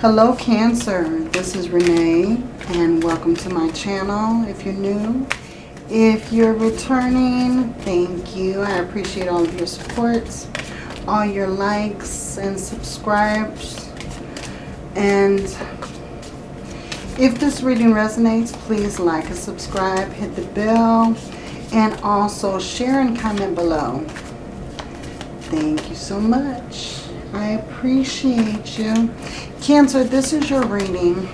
Hello Cancer, this is Renee and welcome to my channel if you're new. If you're returning, thank you. I appreciate all of your supports, all your likes and subscribes. And if this reading resonates, please like and subscribe, hit the bell, and also share and comment below. Thank you so much. I appreciate you. Cancer, this is your reading.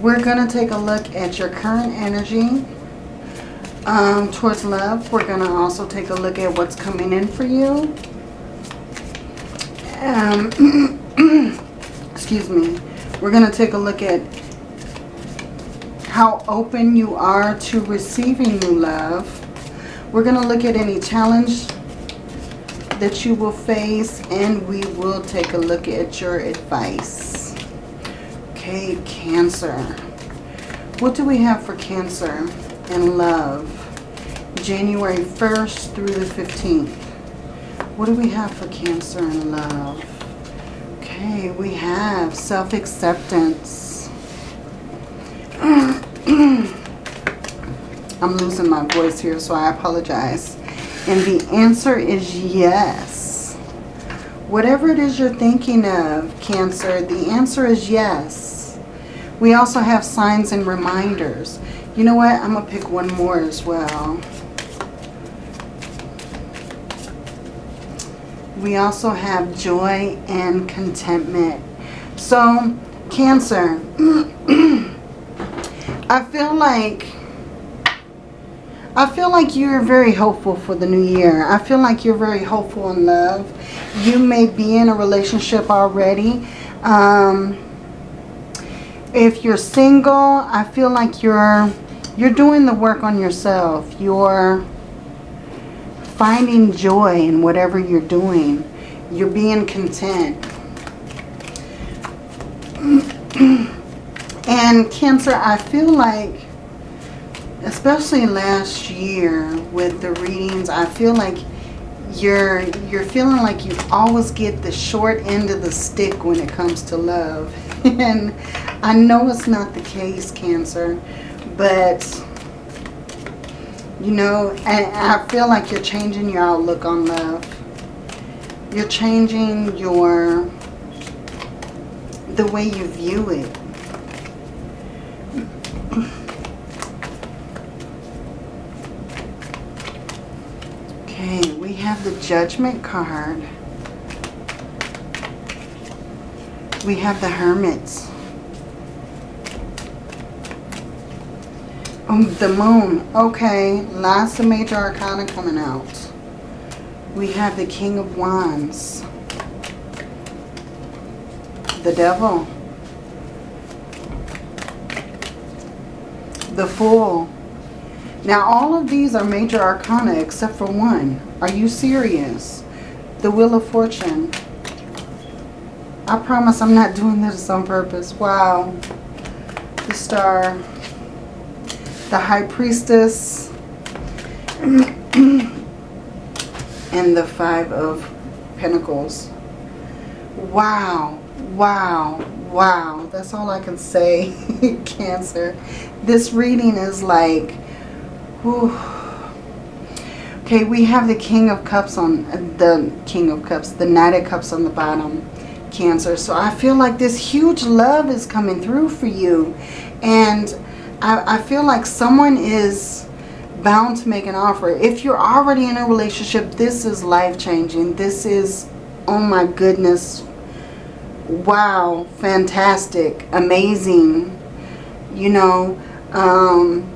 We're going to take a look at your current energy um, towards love. We're going to also take a look at what's coming in for you. Um, excuse me. We're going to take a look at how open you are to receiving new love. We're going to look at any challenge that you will face and we will take a look at your advice. Okay, Cancer. What do we have for Cancer and love? January 1st through the 15th. What do we have for Cancer and love? Okay, we have self-acceptance. I'm losing my voice here, so I apologize. And the answer is yes. Whatever it is you're thinking of, Cancer, the answer is yes. We also have signs and reminders. You know what? I'm going to pick one more as well. We also have joy and contentment. So, Cancer, I feel like I feel like you're very hopeful for the new year. I feel like you're very hopeful in love. You may be in a relationship already. Um, if you're single, I feel like you're you're doing the work on yourself. You're finding joy in whatever you're doing. You're being content. and Cancer, I feel like especially last year with the readings, I feel like you're you're feeling like you always get the short end of the stick when it comes to love. and I know it's not the case, Cancer, but you know, I, I feel like you're changing your outlook on love. You're changing your the way you view it. Okay, we have the Judgment card. We have the Hermits. Oh, the Moon. Okay, lots of major arcana coming out. We have the King of Wands. The Devil. The Fool. Now, all of these are major arcana except for one. Are you serious? The Wheel of Fortune. I promise I'm not doing this on purpose. Wow. The Star. The High Priestess. and the Five of Pentacles. Wow. Wow. Wow. That's all I can say, Cancer. This reading is like Whew. Okay, we have the King of Cups on, the King of Cups, the Knight of Cups on the bottom, Cancer. So I feel like this huge love is coming through for you. And I, I feel like someone is bound to make an offer. If you're already in a relationship, this is life-changing. This is, oh my goodness, wow, fantastic, amazing, you know, um,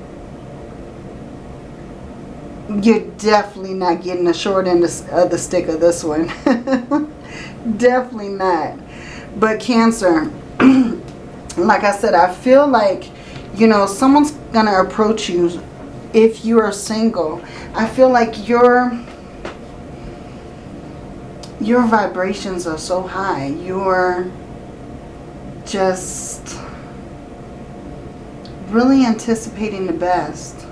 you're definitely not getting the short end of the stick of this one. definitely not. But Cancer, like I said, I feel like, you know, someone's going to approach you if you are single. I feel like your your vibrations are so high. You're just really anticipating the best.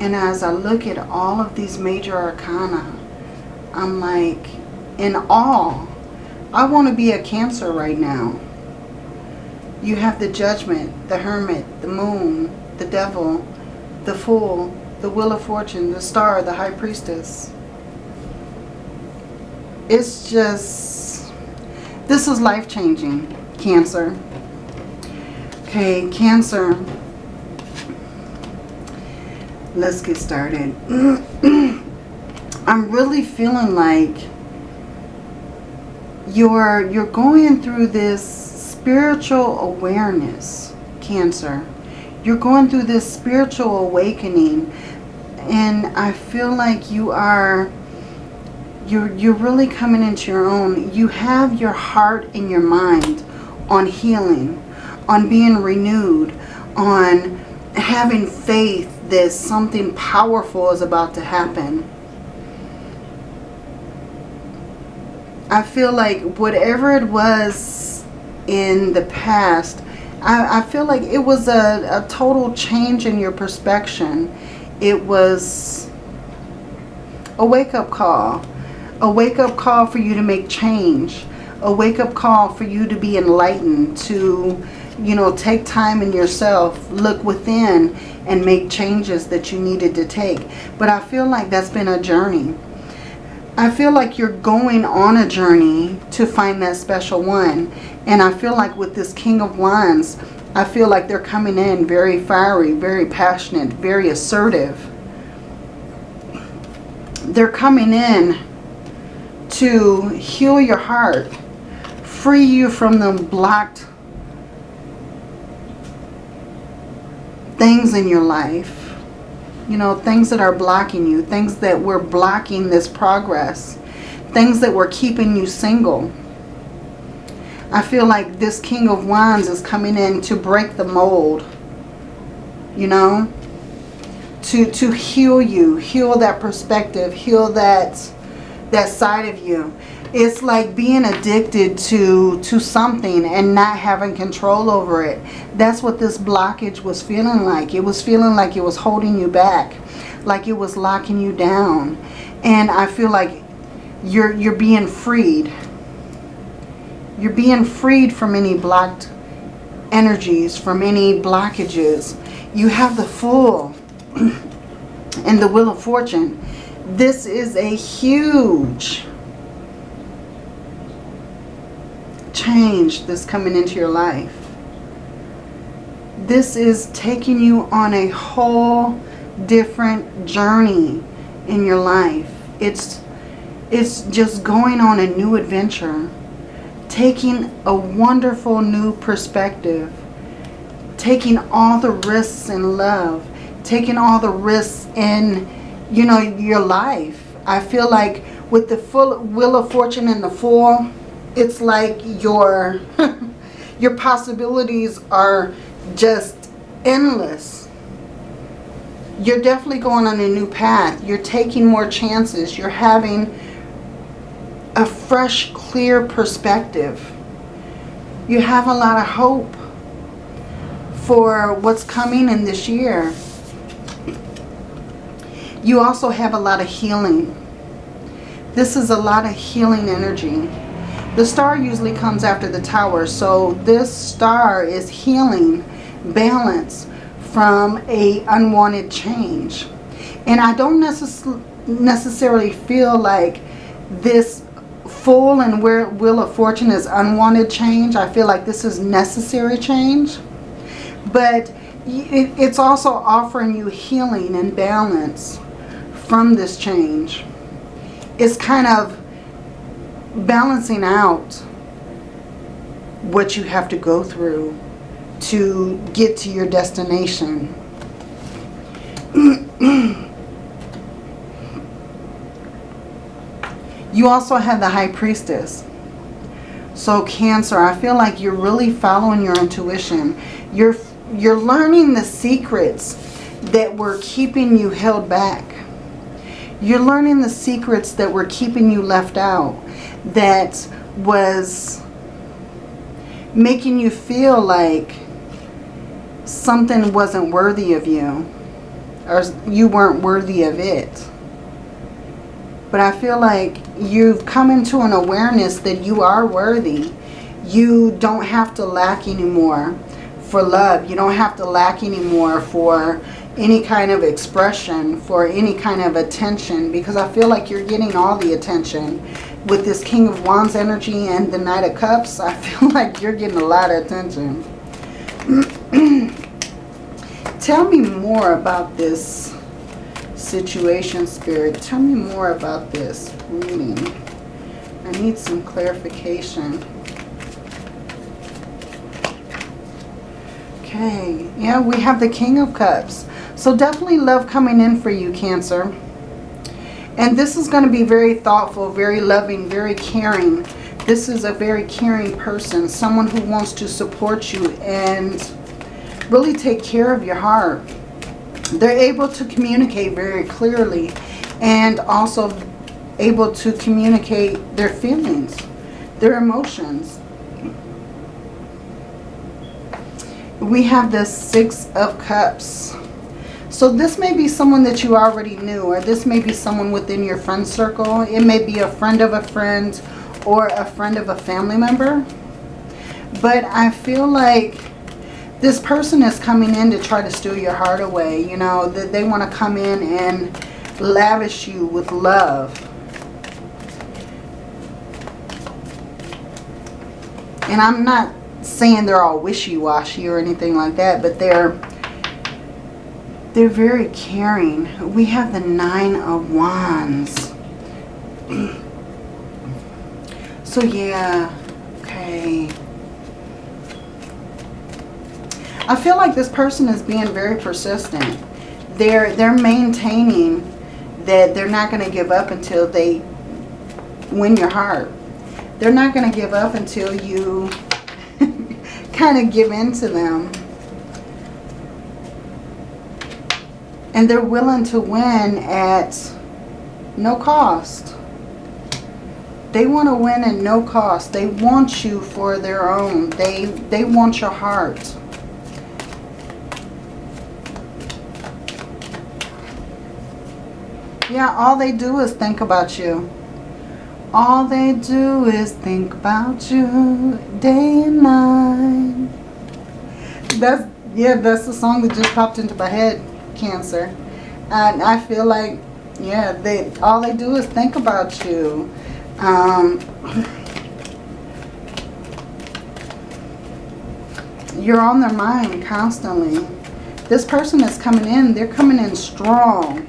And as I look at all of these major arcana, I'm like in awe. I want to be a Cancer right now. You have the judgment, the hermit, the moon, the devil, the fool, the wheel of fortune, the star, the high priestess. It's just, this is life-changing, Cancer. Okay, Cancer. Let's get started. I'm really feeling like you're you're going through this spiritual awareness, Cancer. You're going through this spiritual awakening and I feel like you are you're you're really coming into your own. You have your heart and your mind on healing, on being renewed, on having faith that something powerful is about to happen. I feel like whatever it was in the past, I, I feel like it was a, a total change in your perspective. It was a wake-up call. A wake-up call for you to make change. A wake-up call for you to be enlightened, to, you know, take time in yourself, look within and make changes that you needed to take. But I feel like that's been a journey. I feel like you're going on a journey to find that special one. And I feel like with this King of Wands, I feel like they're coming in very fiery, very passionate, very assertive. They're coming in to heal your heart, free you from the blocked things in your life. You know, things that are blocking you. Things that were blocking this progress. Things that were keeping you single. I feel like this King of Wands is coming in to break the mold. You know? To, to heal you. Heal that perspective. Heal that, that side of you it's like being addicted to to something and not having control over it. That's what this blockage was feeling like. It was feeling like it was holding you back like it was locking you down. And i feel like you're you're being freed. You're being freed from any blocked energies from any blockages. You have the Fool and the wheel of fortune. This is a huge change that's coming into your life. This is taking you on a whole different journey in your life. It's, it's just going on a new adventure. Taking a wonderful new perspective. Taking all the risks in love. Taking all the risks in, you know, your life. I feel like with the full Wheel of Fortune and the Fool, it's like your your possibilities are just endless. You're definitely going on a new path. You're taking more chances. You're having a fresh clear perspective. You have a lot of hope for what's coming in this year. You also have a lot of healing. This is a lot of healing energy the star usually comes after the tower. So this star is healing balance from a unwanted change. And I don't necess necessarily feel like this Fool and Wheel of Fortune is unwanted change. I feel like this is necessary change. But it's also offering you healing and balance from this change. It's kind of balancing out what you have to go through to get to your destination. you also have the High Priestess. So Cancer, I feel like you're really following your intuition. You're, you're learning the secrets that were keeping you held back. You're learning the secrets that were keeping you left out that was making you feel like something wasn't worthy of you or you weren't worthy of it. But I feel like you've come into an awareness that you are worthy. You don't have to lack anymore for love. You don't have to lack anymore for any kind of expression, for any kind of attention. Because I feel like you're getting all the attention. With this King of Wands energy and the Knight of Cups, I feel like you're getting a lot of attention. Tell me more about this situation, Spirit. Tell me more about this reading. I need some clarification. Okay, yeah, we have the King of Cups. So definitely love coming in for you, Cancer. And this is going to be very thoughtful, very loving, very caring. This is a very caring person, someone who wants to support you and really take care of your heart. They're able to communicate very clearly and also able to communicate their feelings, their emotions. We have the Six of Cups. So this may be someone that you already knew or this may be someone within your friend circle. It may be a friend of a friend or a friend of a family member. But I feel like this person is coming in to try to steal your heart away. You know, that they want to come in and lavish you with love. And I'm not saying they're all wishy-washy or anything like that, but they're they're very caring. We have the Nine of Wands. so yeah, okay. I feel like this person is being very persistent. They're, they're maintaining that they're not going to give up until they win your heart. They're not going to give up until you kind of give in to them. And they're willing to win at no cost. They want to win at no cost. They want you for their own. They, they want your heart. Yeah, all they do is think about you. All they do is think about you day and night. That's, yeah, that's the song that just popped into my head, Cancer. And I feel like, yeah, they all they do is think about you. Um, you're on their mind constantly. This person is coming in, they're coming in strong.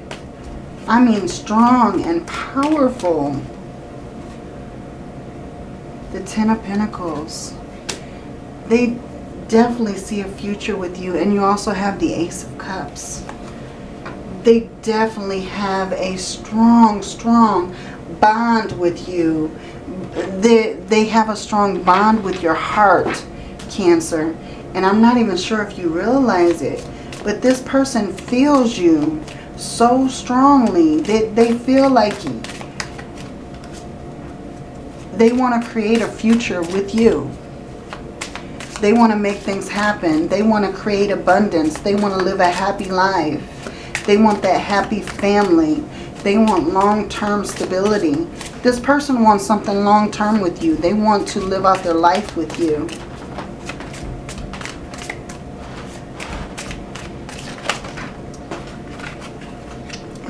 I mean strong and powerful. The Ten of Pentacles. They definitely see a future with you. And you also have the Ace of Cups. They definitely have a strong, strong bond with you. They, they have a strong bond with your heart, Cancer. And I'm not even sure if you realize it. But this person feels you so strongly that they feel like you. they want to create a future with you. They want to make things happen. They want to create abundance. They want to live a happy life. They want that happy family. They want long-term stability. This person wants something long-term with you. They want to live out their life with you.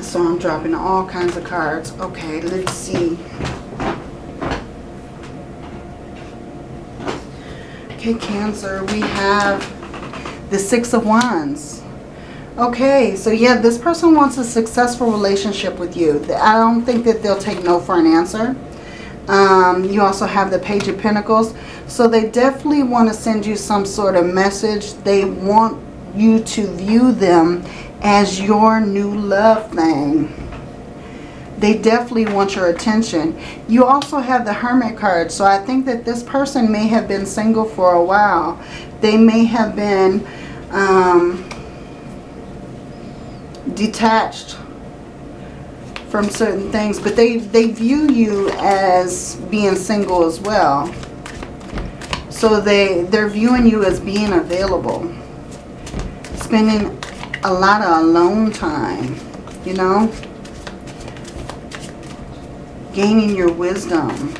So I'm dropping all kinds of cards. Okay, let's see. Okay, Cancer, we have the Six of Wands. Okay, so yeah, this person wants a successful relationship with you. I don't think that they'll take no for an answer. Um, you also have the Page of Pentacles. So they definitely want to send you some sort of message. They want you to view them as your new love thing. They definitely want your attention. You also have the Hermit card. So I think that this person may have been single for a while. They may have been um, detached from certain things. But they, they view you as being single as well. So they, they're viewing you as being available. Spending a lot of alone time, you know. Gaining your wisdom.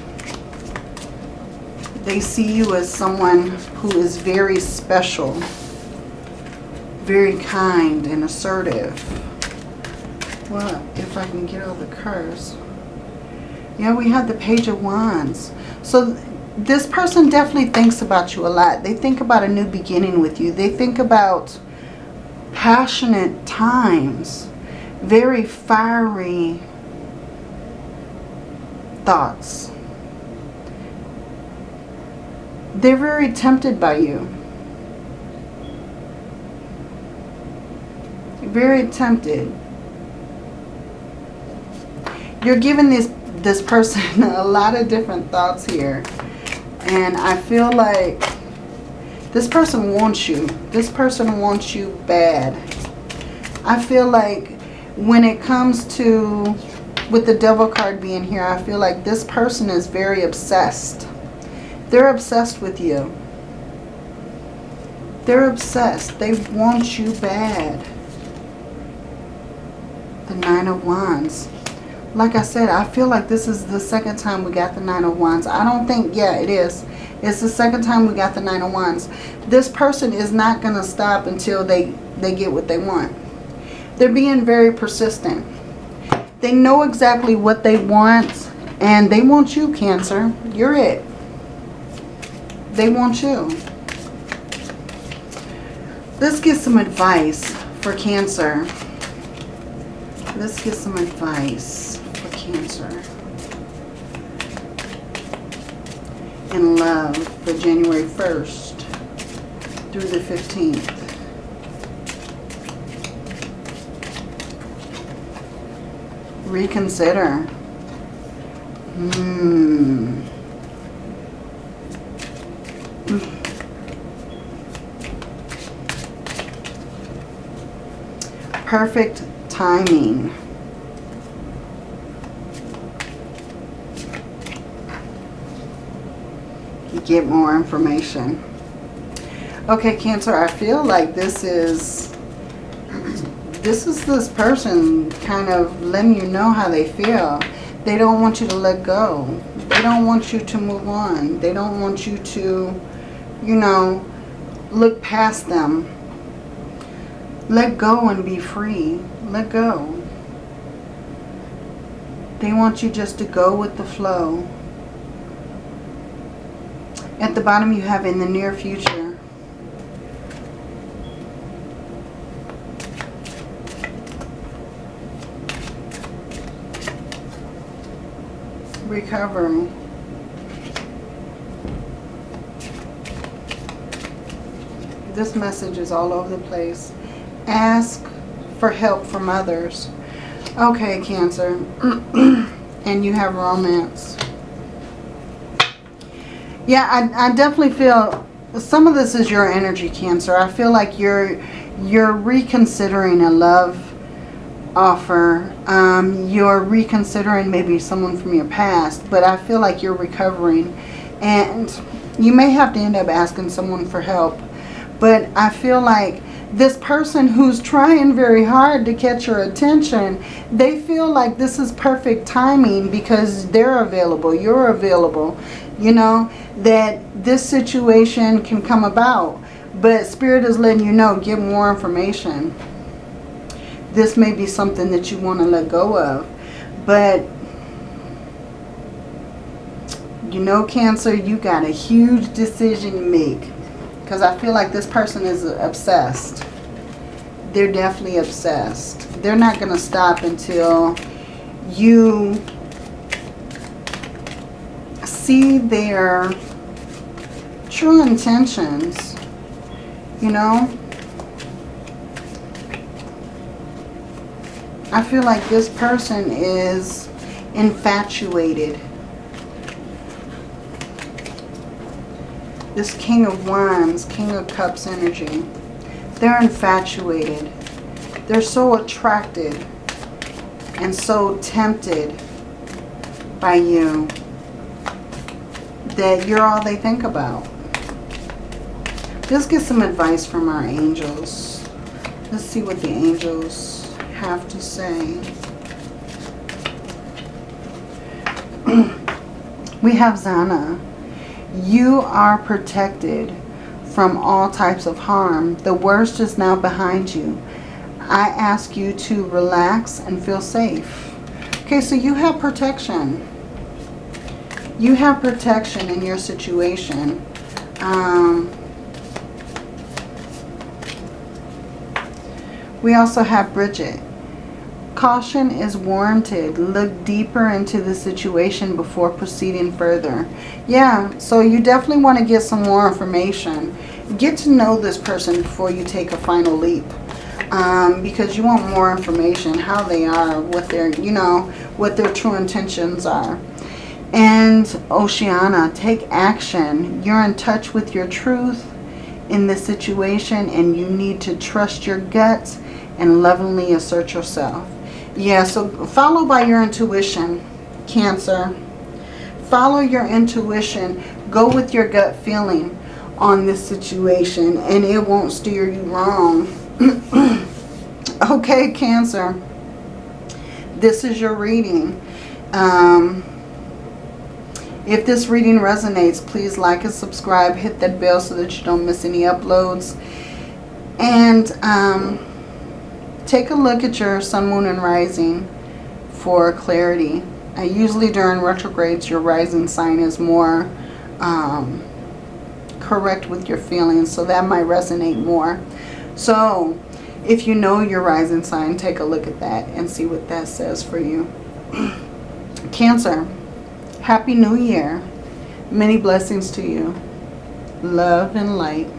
They see you as someone who is very special, very kind and assertive. Well, if I can get all the cards. Yeah, we have the Page of Wands. So this person definitely thinks about you a lot. They think about a new beginning with you. They think about passionate times. Very fiery thoughts. They're very tempted by you. Very tempted. You're giving this, this person a lot of different thoughts here. And I feel like this person wants you. This person wants you bad. I feel like when it comes to, with the devil card being here, I feel like this person is very obsessed. They're obsessed with you. They're obsessed. They want you bad. The Nine of Wands. Like I said, I feel like this is the second time we got the Nine of Wands. I don't think, yeah, it is. It's the second time we got the Nine of Wands. This person is not going to stop until they, they get what they want. They're being very persistent. They know exactly what they want, and they want you, Cancer. You're it. They want you. Let's get some advice for Cancer. Let's get some advice for Cancer. And love for January 1st through the 15th. Reconsider. Hmm. Perfect timing. Get more information. Okay, Cancer, I feel like this is this is this person kind of letting you know how they feel. They don't want you to let go. They don't want you to move on. They don't want you to, you know, look past them. Let go and be free. Let go. They want you just to go with the flow. At the bottom you have in the near future. Recover. This message is all over the place. Ask for help from others. Okay, Cancer. and you have romance. Yeah, I, I definitely feel some of this is your energy, Cancer. I feel like you're you're reconsidering a love offer. Um, you're reconsidering maybe someone from your past, but I feel like you're recovering. And you may have to end up asking someone for help. But I feel like this person who's trying very hard to catch your attention, they feel like this is perfect timing because they're available, you're available, you know, that this situation can come about. But Spirit is letting you know, get more information. This may be something that you want to let go of. But, you know, Cancer, you got a huge decision to make. Because I feel like this person is obsessed. They're definitely obsessed. They're not going to stop until you see their true intentions. You know? I feel like this person is infatuated This King of Wands, King of Cups energy. They're infatuated. They're so attracted and so tempted by you that you're all they think about. Let's get some advice from our angels. Let's see what the angels have to say. we have Zana. You are protected from all types of harm. The worst is now behind you. I ask you to relax and feel safe. Okay, so you have protection. You have protection in your situation. Um, we also have Bridget. Caution is warranted. Look deeper into the situation before proceeding further. Yeah, so you definitely want to get some more information. Get to know this person before you take a final leap. Um, because you want more information, how they are, what their, you know, what their true intentions are. And Oceana, take action. You're in touch with your truth in this situation and you need to trust your guts and lovingly assert yourself. Yeah, so follow by your intuition, Cancer. Follow your intuition. Go with your gut feeling on this situation and it won't steer you wrong. okay, Cancer. This is your reading. Um, if this reading resonates, please like and subscribe. Hit that bell so that you don't miss any uploads. And um, take a look at your sun, moon, and rising for clarity. Usually during retrogrades, your rising sign is more um, correct with your feelings. So that might resonate more. So if you know your rising sign, take a look at that and see what that says for you. Cancer, Happy New Year. Many blessings to you. Love and light.